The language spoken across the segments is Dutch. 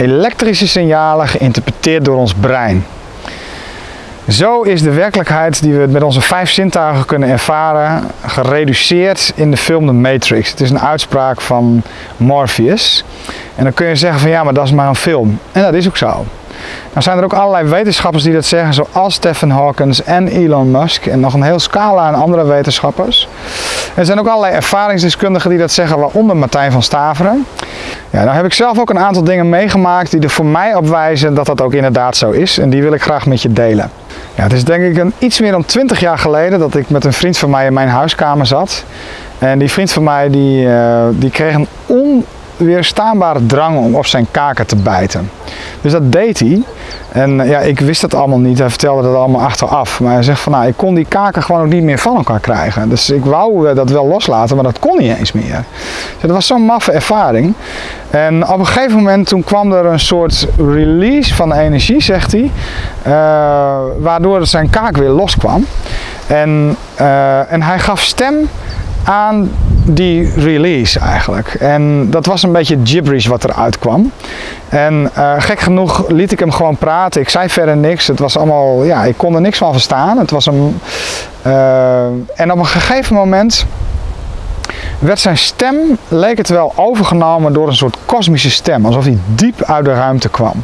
elektrische signalen geïnterpreteerd door ons brein. Zo is de werkelijkheid die we met onze vijf zintuigen kunnen ervaren gereduceerd in de film The Matrix. Het is een uitspraak van Morpheus. En dan kun je zeggen van ja, maar dat is maar een film. En dat is ook zo. Nou zijn er ook allerlei wetenschappers die dat zeggen, zoals Stephen Hawkins en Elon Musk en nog een heel scala aan andere wetenschappers. Er zijn ook allerlei ervaringsdeskundigen die dat zeggen, waaronder Martijn van Staveren. Ja, nou heb ik zelf ook een aantal dingen meegemaakt die er voor mij op wijzen dat dat ook inderdaad zo is en die wil ik graag met je delen. Ja, het is denk ik een, iets meer dan 20 jaar geleden dat ik met een vriend van mij in mijn huiskamer zat. En die vriend van mij die, uh, die kreeg een onweerstaanbare drang om op zijn kaken te bijten. Dus dat deed hij. En ja, ik wist dat allemaal niet. Hij vertelde dat allemaal achteraf. Maar hij zegt van nou, ik kon die kaken gewoon ook niet meer van elkaar krijgen. Dus ik wou dat wel loslaten, maar dat kon niet eens meer. Dus dat was zo'n maffe ervaring. En op een gegeven moment toen kwam er een soort release van energie, zegt hij. Uh, waardoor zijn kaak weer loskwam. En, en hij gaf stem aan die release eigenlijk. En dat was een beetje gibberish wat eruit kwam. En uh, gek genoeg liet ik hem gewoon praten. Ik zei verder niks. Het was allemaal, ja, ik kon er niks van verstaan. Het was een, uh, en op een gegeven moment werd zijn stem, leek het wel, overgenomen door een soort kosmische stem. Alsof hij diep uit de ruimte kwam.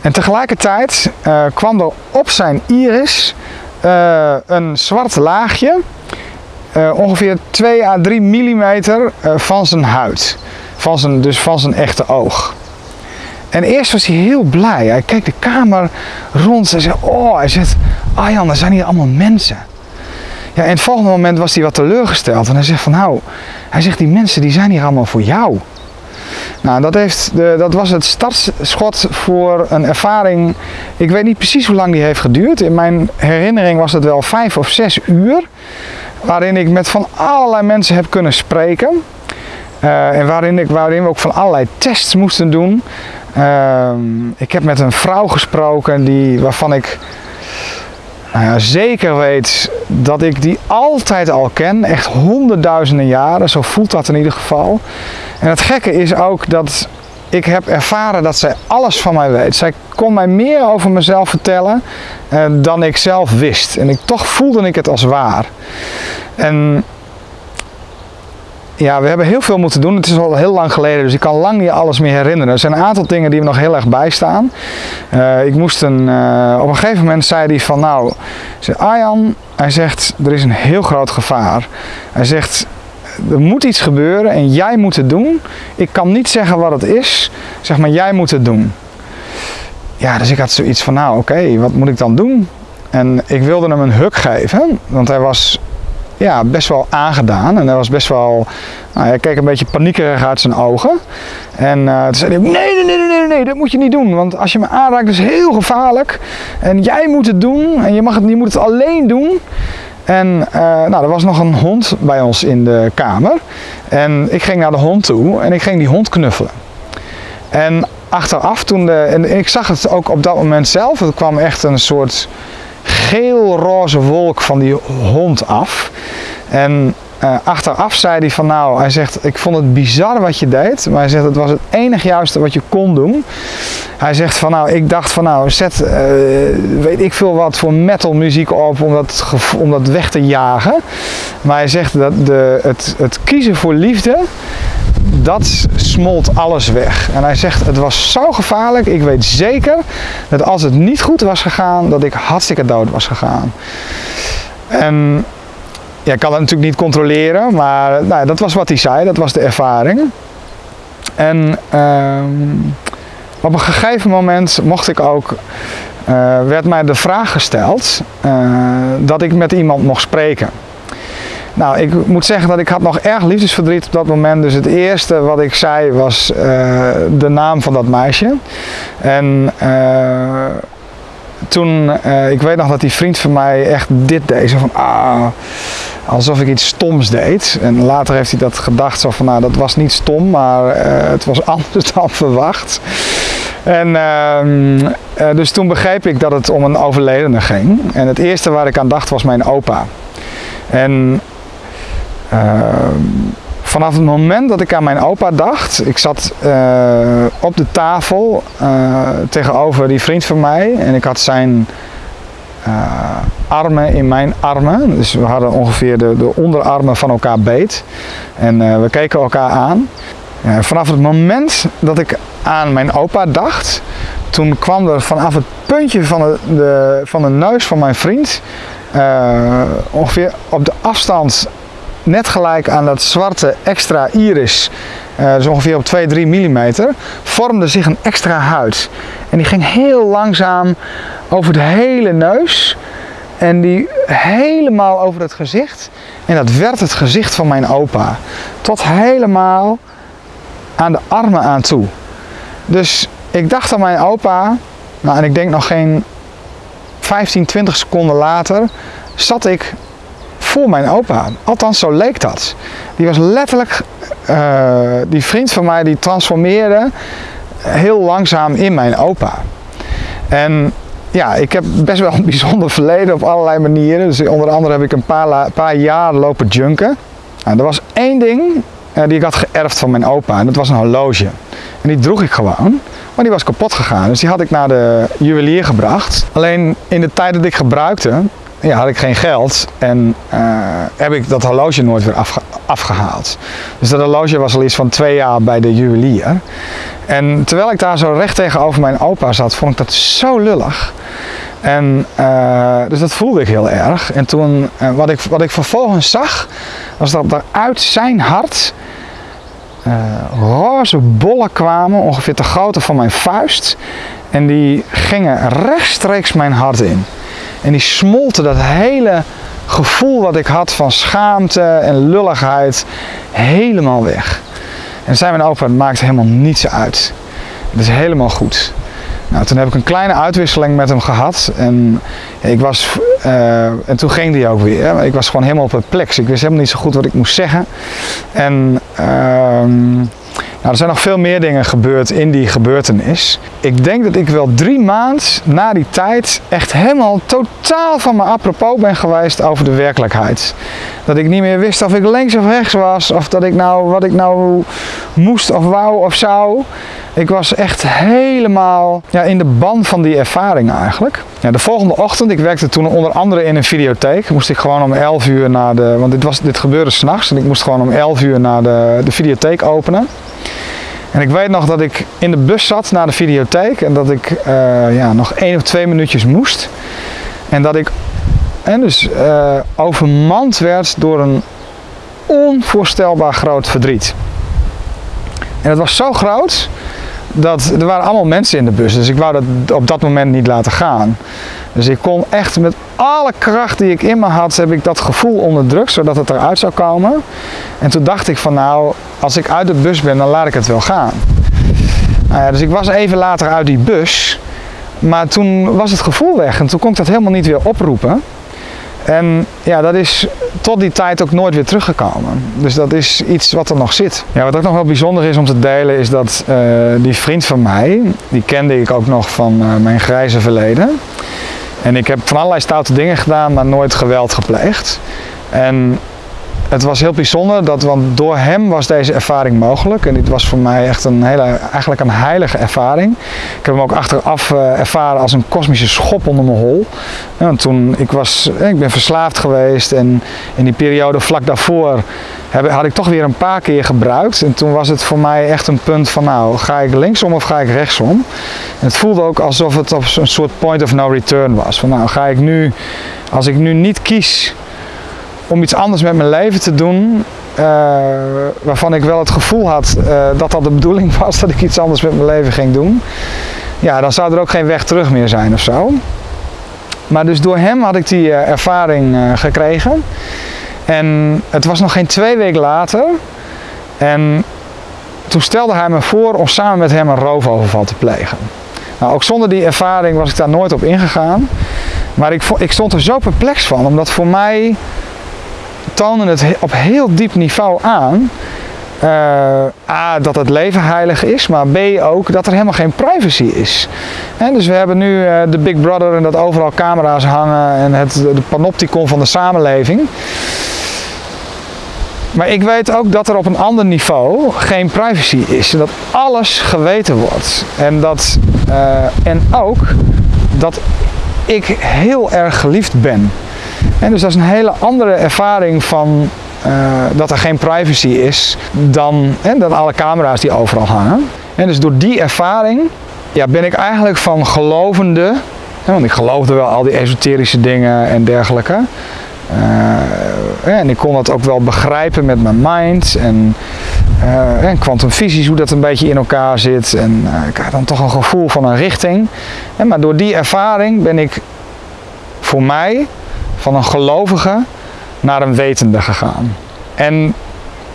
En tegelijkertijd uh, kwam er op zijn iris een zwart laagje ongeveer 2 à 3 mm uh, van zijn huid. Van zijn, dus van zijn echte oog. En eerst was hij heel blij. Hij keek de kamer rond en zei: Oh, hij zegt, Arjan, er zijn hier allemaal mensen. Ja, en het volgende moment was hij wat teleurgesteld. En hij zegt van nou, hij zegt die mensen die zijn hier allemaal voor jou. Nou, dat, heeft de, dat was het startschot voor een ervaring. Ik weet niet precies hoe lang die heeft geduurd. In mijn herinnering was het wel vijf of zes uur waarin ik met van allerlei mensen heb kunnen spreken. Uh, en waarin, ik, waarin we ook van allerlei tests moesten doen. Uh, ik heb met een vrouw gesproken die, waarvan ik nou zeker weet dat ik die altijd al ken. Echt honderdduizenden jaren, zo voelt dat in ieder geval. En het gekke is ook dat ik heb ervaren dat zij alles van mij weet. Zij kon mij meer over mezelf vertellen uh, dan ik zelf wist. En ik, toch voelde ik het als waar. En ja, we hebben heel veel moeten doen. Het is al heel lang geleden, dus ik kan lang niet alles meer herinneren. Er zijn een aantal dingen die me nog heel erg bijstaan. Uh, ik moest een, uh, op een gegeven moment zei hij van nou, zei, Arjan, hij zegt er is een heel groot gevaar. Hij zegt er moet iets gebeuren en jij moet het doen. Ik kan niet zeggen wat het is, zeg maar jij moet het doen. Ja, dus ik had zoiets van nou oké, wat moet ik dan doen? En ik wilde hem een huk geven, want hij was ja, best wel aangedaan. En hij was best wel, nou, hij keek een beetje paniekerig uit zijn ogen. En uh, toen zei hij, nee, nee, nee, nee, nee, dat moet je niet doen. Want als je me aanraakt, is heel gevaarlijk. En jij moet het doen. En je, mag het, je moet het alleen doen. En uh, nou, er was nog een hond bij ons in de kamer. En ik ging naar de hond toe en ik ging die hond knuffelen. En achteraf toen en ik zag het ook op dat moment zelf, er kwam echt een soort geel-roze wolk van die hond af. En uh, achteraf zei hij van nou, hij zegt ik vond het bizar wat je deed, maar hij zegt het was het enig juiste wat je kon doen. Hij zegt van nou, ik dacht van nou, zet uh, weet ik veel wat voor metal muziek op om dat, om dat weg te jagen. Maar hij zegt dat de, het, het kiezen voor liefde, dat smolt alles weg. En hij zegt het was zo gevaarlijk, ik weet zeker dat als het niet goed was gegaan, dat ik hartstikke dood was gegaan. En ja, ik kan dat natuurlijk niet controleren, maar nou, dat was wat hij zei, dat was de ervaring. En uh, op een gegeven moment mocht ik ook, uh, werd mij de vraag gesteld uh, dat ik met iemand mocht spreken. Nou, ik moet zeggen dat ik had nog erg liefdesverdriet op dat moment. Dus het eerste wat ik zei was uh, de naam van dat meisje. En toen, ik weet nog dat die vriend van mij echt dit deed. Zo van, ah, alsof ik iets stoms deed. En later heeft hij dat gedacht, zo van nou dat was niet stom, maar uh, het was anders dan verwacht. En uh, uh, dus toen begreep ik dat het om een overledene ging. En het eerste waar ik aan dacht was mijn opa. En ehm, vanaf het moment dat ik aan mijn opa dacht, ik zat op de tafel tegenover die vriend van mij en ik had zijn armen in mijn armen. Dus we hadden ongeveer de, de onderarmen van elkaar beet. En we keken elkaar aan. vanaf het moment dat ik aan mijn opa dacht, toen kwam er vanaf het puntje van de, de van de neus van mijn vriend, ongeveer op de afstand net gelijk aan dat zwarte extra iris, uh, dus ongeveer op 2-3 mm, vormde zich een extra huid. En die ging heel langzaam over de hele neus en die helemaal over het gezicht. En dat werd het gezicht van mijn opa. Tot helemaal aan de armen aan toe. Dus ik dacht aan mijn opa, nou, en ik denk nog geen 15, 20 seconden later zat ik mijn opa. Althans, zo leek dat. Die was letterlijk, uh, die vriend van mij, die transformeerde heel langzaam in mijn opa. En ja, ik heb best wel een bijzonder verleden op allerlei manieren. Dus onder andere heb ik een paar, paar jaar lopen junken. Nou, er was één ding uh, die ik had geërfd van mijn opa en dat was een horloge. En die droeg ik gewoon. Maar die was kapot gegaan. Dus die had ik naar de juwelier gebracht. Alleen in de tijd dat ik gebruikte, ja, had ik geen geld. En uh, heb ik dat horloge nooit weer afgehaald. Dus dat horloge was al iets van twee jaar bij de juwelier. En terwijl ik daar zo recht tegenover mijn opa zat, vond ik dat zo lullig. En uh, dus dat voelde ik heel erg. En toen, uh, wat, ik, wat ik vervolgens zag, was dat er uit zijn hart roze bollen kwamen, ongeveer de grootte van mijn vuist. En die gingen rechtstreeks mijn hart in. En die smolten dat hele gevoel wat ik had van schaamte en lulligheid helemaal weg. En zei mijn opa, het maakt helemaal niets uit. Het is helemaal goed. Nou, toen heb ik een kleine uitwisseling met hem gehad. En, ik was, uh, en toen ging die ook weer. Ik was gewoon helemaal perplex. Ik wist helemaal niet zo goed wat ik moest zeggen. En uh, nou, er zijn nog veel meer dingen gebeurd in die gebeurtenis. Ik denk dat ik wel drie maanden na die tijd echt helemaal totaal van me apropos ben geweest over de werkelijkheid. Dat ik niet meer wist of ik links of rechts was, of dat ik nou wat ik nou moest of wou of zou. Ik was echt helemaal ja, in de band van die ervaring eigenlijk. Ja, de volgende ochtend, ik werkte toen onder andere in een videotheek, moest ik gewoon om 11 uur naar de, want dit, was, dit gebeurde s'nachts en ik moest gewoon om 11 uur naar de, de videotheek openen. En ik weet nog dat ik in de bus zat naar de videotheek en dat ik uh, ja, nog één of twee minuutjes moest. En dat ik en dus, uh, overmand werd door een onvoorstelbaar groot verdriet. En het was zo groot dat er waren allemaal mensen in de bus, dus ik wou dat op dat moment niet laten gaan. Dus ik kon echt met alle kracht die ik in me had, heb ik dat gevoel onderdrukt, zodat het eruit zou komen. En toen dacht ik van nou, als ik uit de bus ben, dan laat ik het wel gaan. Nou ja, dus ik was even later uit die bus, maar toen was het gevoel weg en toen kon ik dat helemaal niet weer oproepen. En ja, dat is tot die tijd ook nooit weer teruggekomen. Dus dat is iets wat er nog zit. Ja, wat ook nog wel bijzonder is om te delen is dat uh, die vriend van mij, die kende ik ook nog van uh, mijn grijze verleden. En ik heb van allerlei stoute dingen gedaan, maar nooit geweld gepleegd. En het was heel bijzonder, dat, want door hem was deze ervaring mogelijk. En dit was voor mij echt een hele, eigenlijk een heilige ervaring. Ik heb hem ook achteraf uh, ervaren als een kosmische schop onder mijn hol. Ja, toen, ik, was, ik ben verslaafd geweest en in die periode vlak daarvoor heb, had ik toch weer een paar keer gebruikt. En toen was het voor mij echt een punt van nou, ga ik linksom of ga ik rechtsom? En het voelde ook alsof het een soort point of no return was. Van nou, ga ik nu, als ik nu niet kies om iets anders met mijn leven te doen. Uh, waarvan ik wel het gevoel had uh, dat dat de bedoeling was dat ik iets anders met mijn leven ging doen. Ja, dan zou er ook geen weg terug meer zijn of zo. Maar dus door hem had ik die uh, ervaring gekregen. En het was nog geen twee weken later. En toen stelde hij me voor om samen met hem een roofoverval te plegen. Nou, ook zonder die ervaring was ik daar nooit op ingegaan. Maar ik, ik stond er zo perplex van, omdat voor mij tonen het op heel diep niveau aan. Uh, A, dat het leven heilig is, maar B ook dat er helemaal geen privacy is. Dus we hebben nu uh, de Big Brother en dat overal camera's hangen en het de panopticon van de samenleving. Maar ik weet ook dat er op een ander niveau geen privacy is. Dat alles geweten wordt. En, dat, uh, en ook dat ik heel erg geliefd ben. En dus dat is een hele andere ervaring van uh, dat er geen privacy is dan, hè, alle camera's die overal hangen. En dus door die ervaring ja, ben ik eigenlijk van gelovende, want ik geloofde wel al die esoterische dingen en dergelijke. Uh, en ik kon dat ook wel begrijpen met mijn mind en en kwantumfysisch hoe dat een beetje in elkaar zit. En ik had dan toch een gevoel van een richting. Maar door die ervaring ben ik voor mij van een gelovige naar een wetende gegaan. En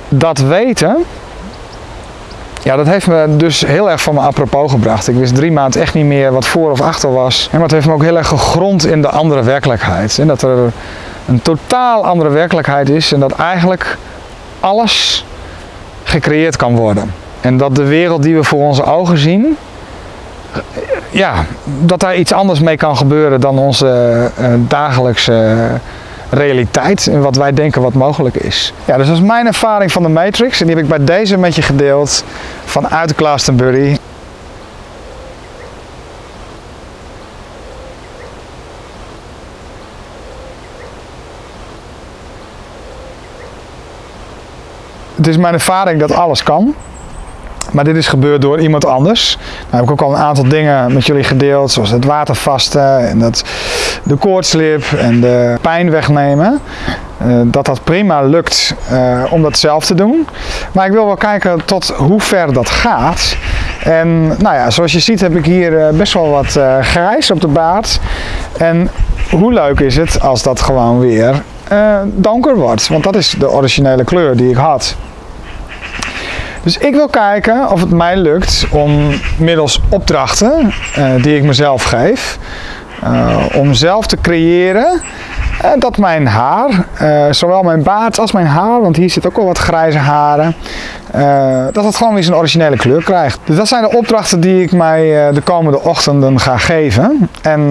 dat weten, ja, dat heeft me dus heel erg van me apropos gebracht. Ik wist drie maanden echt niet meer wat voor of achter was. En dat heeft me ook heel erg gegrond in de andere werkelijkheid. En dat er een totaal andere werkelijkheid is en dat eigenlijk alles gecreëerd kan worden. En dat de wereld die we voor onze ogen zien, ja, dat daar iets anders mee kan gebeuren dan onze uh, dagelijkse realiteit en wat wij denken wat mogelijk is. Ja, dus dat is mijn ervaring van de Matrix en die heb ik bij deze met je gedeeld vanuit Glastonbury. Het is mijn ervaring dat alles kan. Maar dit is gebeurd door iemand anders. Nou heb ik ook al een aantal dingen met jullie gedeeld, zoals het watervasten en dat, de koortslip en de pijn wegnemen. Uh, dat dat prima lukt uh, om dat zelf te doen. Maar ik wil wel kijken tot hoe ver dat gaat. En nou ja, zoals je ziet heb ik hier uh, best wel wat grijs op de baard. En hoe leuk is het als dat gewoon weer donker wordt. Want dat is de originele kleur die ik had. Dus ik wil kijken of het mij lukt om middels opdrachten uh, die ik mezelf geef, uh, om zelf te creëren uh, dat mijn haar, zowel mijn baard als mijn haar, want hier zit ook al wat grijze haren, dat het gewoon weer zijn originele kleur krijgt. Dus dat zijn de opdrachten die ik mij de komende ochtenden ga geven. En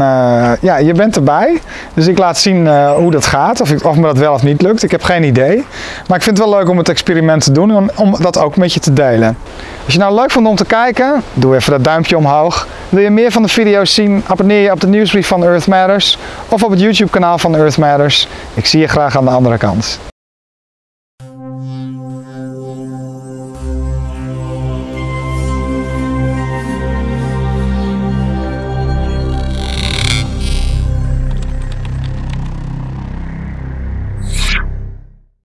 ja, je bent erbij. Dus ik laat zien hoe dat gaat, of, ik, of me dat wel of niet lukt. Ik heb geen idee. Maar ik vind het wel leuk om het experiment te doen en om dat ook met je te delen. Als je nou leuk vond om te kijken, doe even dat duimpje omhoog. Wil je meer van de video's zien, abonneer je op de nieuwsbrief van Earth Matters of op het YouTube kanaal van Earth Matters. Ik zie je graag aan de andere kant.